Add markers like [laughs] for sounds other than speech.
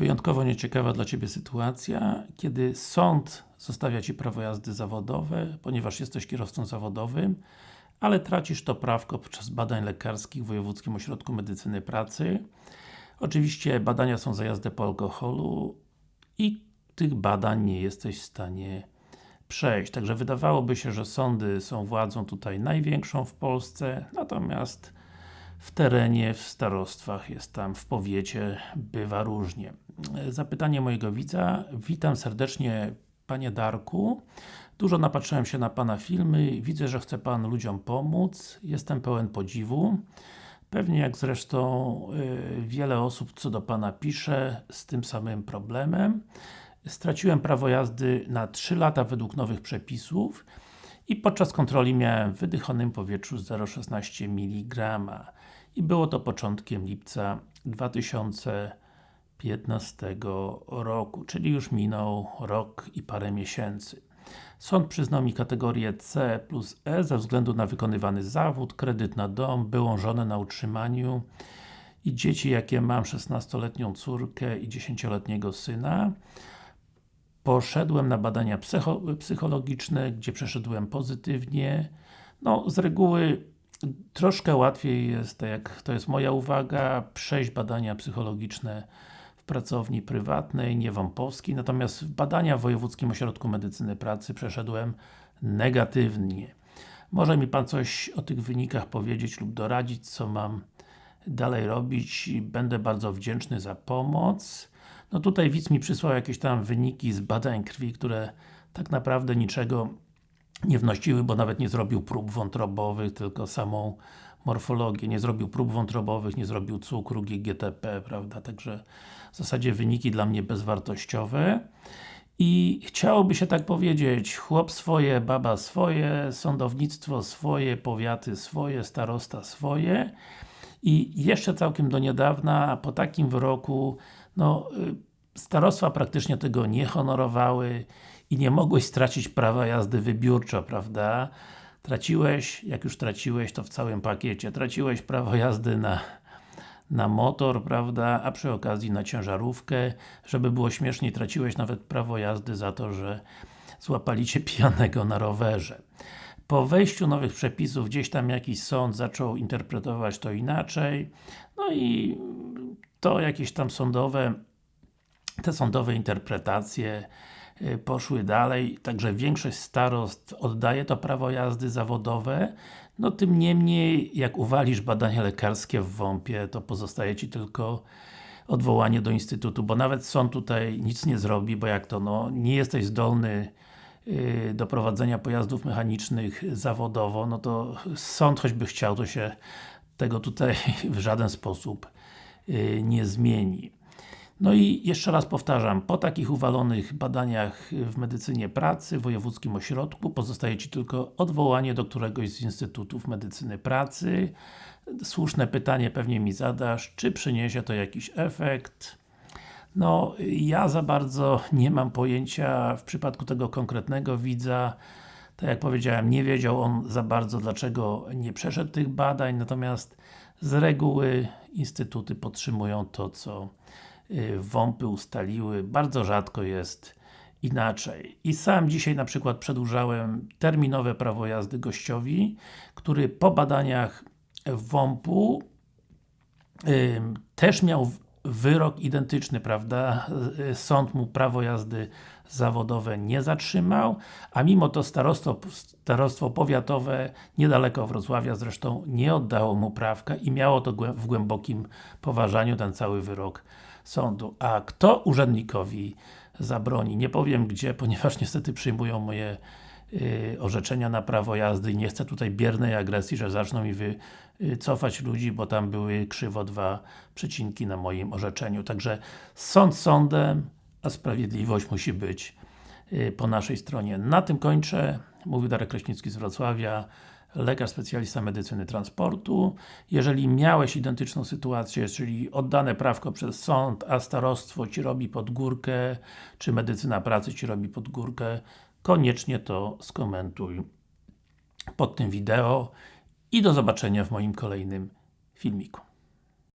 Wyjątkowo nieciekawa dla Ciebie sytuacja, kiedy sąd zostawia Ci prawo jazdy zawodowe, ponieważ jesteś kierowcą zawodowym, ale tracisz to prawko podczas badań lekarskich w Wojewódzkim Ośrodku Medycyny Pracy. Oczywiście badania są za jazdę po alkoholu i tych badań nie jesteś w stanie przejść. Także wydawałoby się, że sądy są władzą tutaj największą w Polsce, natomiast w terenie, w starostwach, jest tam w powiecie, bywa różnie. Zapytanie mojego widza. Witam serdecznie Panie Darku. Dużo napatrzyłem się na Pana filmy, widzę, że chce Pan ludziom pomóc. Jestem pełen podziwu. Pewnie jak zresztą y, wiele osób co do Pana pisze z tym samym problemem. Straciłem prawo jazdy na 3 lata według nowych przepisów i podczas kontroli miałem w wydychonym powietrzu 0,16 mg i było to początkiem lipca 2015 roku, czyli już minął rok i parę miesięcy. Sąd przyznał mi kategorię C plus E ze względu na wykonywany zawód, kredyt na dom, byłą żonę na utrzymaniu i dzieci jakie mam, 16-letnią córkę i 10-letniego syna. Poszedłem na badania psycho psychologiczne, gdzie przeszedłem pozytywnie. No, z reguły troszkę łatwiej jest, tak jak to jest moja uwaga, przejść badania psychologiczne w pracowni prywatnej, nie wąpowskiej, natomiast badania w Wojewódzkim Ośrodku Medycyny Pracy przeszedłem negatywnie. Może mi Pan coś o tych wynikach powiedzieć lub doradzić, co mam dalej robić będę bardzo wdzięczny za pomoc. No tutaj widz mi przysłał jakieś tam wyniki z badań krwi, które tak naprawdę niczego nie wnosiły, bo nawet nie zrobił prób wątrobowych, tylko samą morfologię, nie zrobił prób wątrobowych, nie zrobił cukru, GGTP, prawda, także w zasadzie wyniki dla mnie bezwartościowe. I chciałoby się tak powiedzieć, chłop swoje, baba swoje, sądownictwo swoje, powiaty swoje, starosta swoje. I jeszcze całkiem do niedawna, po takim wyroku, no y, starostwa praktycznie tego nie honorowały i nie mogłeś stracić prawa jazdy wybiórczo, prawda? Traciłeś, jak już traciłeś, to w całym pakiecie. Traciłeś prawo jazdy na, na motor, prawda? A przy okazji na ciężarówkę. Żeby było śmieszniej, traciłeś nawet prawo jazdy za to, że złapali Cię [laughs] pijanego na rowerze. Po wejściu nowych przepisów, gdzieś tam jakiś sąd zaczął interpretować to inaczej, no i to jakieś tam sądowe, te sądowe interpretacje Y, poszły dalej, także większość starost oddaje to prawo jazdy zawodowe, no tym niemniej, jak uwalisz badania lekarskie w WOMP-ie, to pozostaje Ci tylko odwołanie do Instytutu, bo nawet sąd tutaj nic nie zrobi, bo jak to, no, nie jesteś zdolny yy, do prowadzenia pojazdów mechanicznych zawodowo, no to sąd choćby chciał, to się tego tutaj [laughs] w żaden sposób yy, nie zmieni. No i jeszcze raz powtarzam, po takich uwalonych badaniach w medycynie pracy, w wojewódzkim ośrodku, pozostaje Ci tylko odwołanie do któregoś z Instytutów Medycyny Pracy. Słuszne pytanie pewnie mi zadasz, czy przyniesie to jakiś efekt? No, ja za bardzo nie mam pojęcia w przypadku tego konkretnego widza, tak jak powiedziałem, nie wiedział on za bardzo dlaczego nie przeszedł tych badań, natomiast z reguły Instytuty podtrzymują to, co WOMPy ustaliły, bardzo rzadko jest inaczej. I sam dzisiaj na przykład przedłużałem terminowe prawo jazdy gościowi, który po badaniach WOMP-u y, też miał wyrok identyczny, prawda? Sąd mu prawo jazdy zawodowe nie zatrzymał, a mimo to starostwo, starostwo powiatowe niedaleko Wrocławia zresztą nie oddało mu prawka i miało to w głębokim poważaniu ten cały wyrok sądu. A kto urzędnikowi zabroni? Nie powiem gdzie, ponieważ niestety przyjmują moje orzeczenia na prawo jazdy i nie chcę tutaj biernej agresji, że zaczną mi wycofać ludzi, bo tam były krzywo dwa przecinki na moim orzeczeniu. Także sąd sądem, a sprawiedliwość musi być yy, po naszej stronie. Na tym kończę. Mówił Darek Kraśnicki z Wrocławia lekarz specjalista medycyny transportu. Jeżeli miałeś identyczną sytuację, czyli oddane prawko przez sąd, a starostwo Ci robi pod górkę, czy medycyna pracy Ci robi pod górkę, koniecznie to skomentuj pod tym wideo i do zobaczenia w moim kolejnym filmiku.